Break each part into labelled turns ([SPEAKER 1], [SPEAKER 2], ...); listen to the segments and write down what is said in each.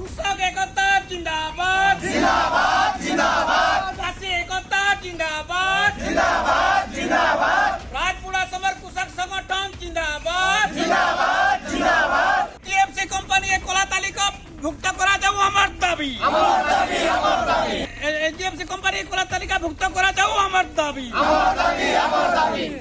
[SPEAKER 1] কৃষক একতা জিন্দাবাদ জিন্দাবাদ জিন্দাবাদ চাষী একতা জিন্দাবাদ জিন্দাবাদ জিন্দাবাদ রাজপুরা সবার কৃষক সংগঠন জিন্দাবাদ জিন্দাবাদ জিন্দাবাদ টিএফসি কোম্পানি কলাতালিকা ভুক্ত করা যাও আমার দাবি আমার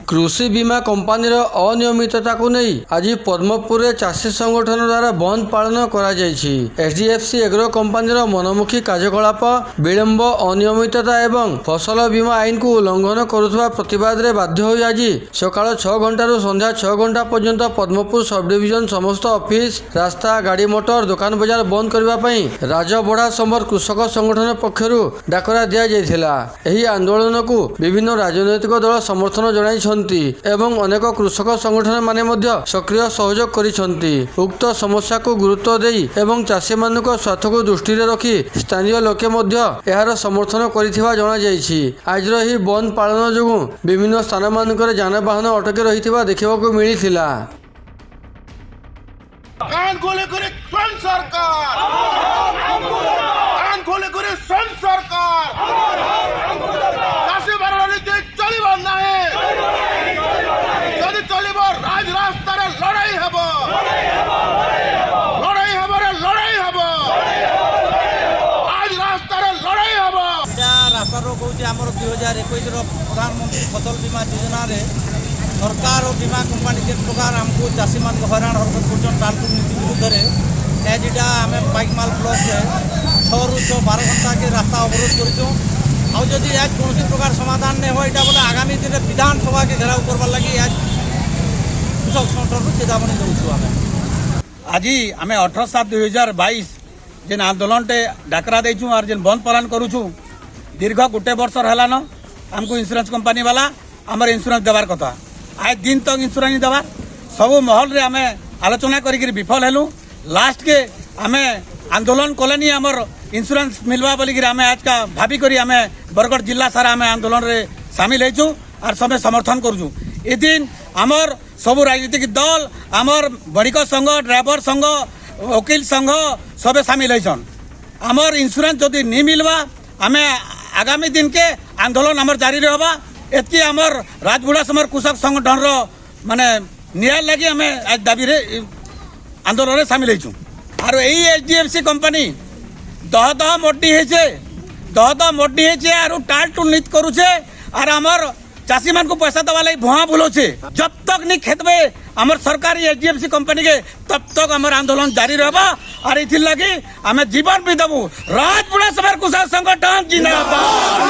[SPEAKER 2] କୃଷି ବୀମା କମ୍ପାନୀର ଅନିୟମିତତାକୁ ନେଇ ଆଜି ପଦ୍ମପୁରରେ ଚାଷୀ ସଂଗଠନ ଦ୍ୱାରା ବନ୍ଦ ପାଳନ କରାଯାଇଛି ଏଚ୍ଡିଏଫ୍ସି ଏଗ୍ରୋ କମ୍ପାନୀର ମନୋମୁଖୀ କାର୍ଯ୍ୟକଳାପ ବିଳମ୍ବ ଅନିୟମିତତା ଏବଂ ଫସଲ ବୀମା ଆଇନକୁ ଉଲ୍ଲଂଘନ କରୁଥିବା ପ୍ରତିବାଦରେ ବାଧ୍ୟ ହୋଇ ଆଜି ସକାଳ ଛଅ ଘଣ୍ଟାରୁ ସନ୍ଧ୍ୟା ଛଅ ଘଣ୍ଟା ପର୍ଯ୍ୟନ୍ତ ପଦ୍ମପୁର ସବ୍ଡିଭିଜନ ସମସ୍ତ ଅଫିସ ରାସ୍ତା ଗାଡ଼ି ମଟର ଦୋକାନ ବଜାର ବନ୍ଦ କରିବା ପାଇଁ ରାଜବଢ଼ା ସମ୍ବର କୃଷକ ସଂଗଠନ ପକ୍ଷରୁ ଡାକରା ଦିଆଯାଇଥିଲା ଏହି ଆନ୍ଦୋଳନକୁ ବିଭିନ୍ନ ରାଜନୈତିକ ଦଳ ସମର୍ଥନ ଜଣାଇଛନ୍ତି କରିଛନ୍ତି ଏବଂ ଅନେକ କୃଷକ ସଂଗଠନ ମାନେ ମଧ୍ୟ ସକ୍ରିୟ ସହଯୋଗ କରିଛନ୍ତି ଉକ୍ତ ସମସ୍ୟାକୁ ଗୁରୁତ୍ୱ ଦେଇ ଏବଂ ଚାଷୀମାନଙ୍କ ସ୍ୱାର୍ଥକୁ ଦୃଷ୍ଟିରେ ରଖି ସ୍ଥାନୀୟ ଲୋକେ ମଧ୍ୟ ଏହାର ସମର୍ଥନ କରିଥିବା ଜଣାଯାଇଛି ଆଜିର ଏହି ବନ୍ଦ ପାଳନ ଯୋଗୁଁ ବିଭିନ୍ନ ସ୍ଥାନ ମାନଙ୍କରେ ଯାନବାହନ ଅଟକି ରହିଥିବା ଦେଖିବାକୁ ମିଳିଥିଲା
[SPEAKER 3] प्रधानमंत्री फसल बीमा योजन सरकार और बीमा कंपनी जिन प्रकार आमको चाषी मान हरा हरकत करानपुर नीति विरुद्ध एज इटा आम पाइकमाल ब्लक छु छः बार घंटा के रास्ता अवरोध कर प्रकार समाधान नहीं हो या बोले आगामी दिन में विधानसभा के घेराव करवा लगी एज कृषक संगठन चेतावनी
[SPEAKER 1] देखु आज आम अठर सात दुई हजार बैस जेन आंदोलन टे डाकरा दे बंद पालन करुचु दीर्घ गोटे बर्षर है ଆମକୁ ଇନ୍ସୁରାନ୍ସ କମ୍ପାନୀବାଲା ଆମର ଇନ୍ସୁରାନ୍ସ ଦେବାର କଥା ଆଏ ଦିନ ତକ ଇନ୍ସୁରାନ୍ସ ଦେବାର ସବୁ ମହଲରେ ଆମେ ଆଲୋଚନା କରିକିରି ବିଫଲ ହେଲୁ ଲାଷ୍ଟକେ ଆମେ ଆନ୍ଦୋଳନ କଲେନି ଆମର ଇନ୍ସୁରାନ୍ସ ମିଲବା ବୋଲିକିରି ଆମେ ଆଜକା ଭାବିକରି ଆମେ ବରଗଡ଼ ଜିଲ୍ଲା ସାରା ଆମେ ଆନ୍ଦୋଳନରେ ସାମିଲ ହେଇଛୁ ଆର୍ ସବେ ସମର୍ଥନ କରୁଛୁ ଏ ଦିନ ଆମର ସବୁ ରାଜନୈତିକ ଦଲ ଆମର ବଣିକ ସଂଘ ଡ୍ରାଇଭର ସଂଘ ଓକିଲ ସଂଘ সবে সামিল হয়েছেন আমার ইন্স্যুরেন্স যদি নি মিলবা আমি আগামী দিনকে ଆନ୍ଦୋଳନ ଆମର ଜାରି ରହିବା ଏତିକି ଆମର ରାଜବୁଡ଼ା ସମର କୃଷକ ସଂଗଠନର ମାନେ ନିଆଁ ଲାଗି ଆମେ ଆଜି ଦାବିରେ ଆନ୍ଦୋଳନରେ ସାମିଲ ହେଇଛୁ ଆର୍ ଏଇ H D F C company ଦହ ଦହ ମଡ୍ଡି ହେଇଛେ ଦହ ଦହ ମଡ୍ଡି ହେଇଛେ ଆରୁ ଟାଲ୍ ଟୁଲ୍ ନିତ୍ କରୁଛେ ଆର୍ ଆମର চাষী মানুষ পয়সা দেওয়া লাগে ভুয়া ভুল আছে জব তক নি খেতবে আমার সরকারি এইচডিএফসি কোম্পানিকে তব তক আমার আন্দোলন জারি রহবা আর এই লাগে আমি জীবন বি দেবু রাজপুরা সভার কুশল সংগঠন জিন্দাবাদ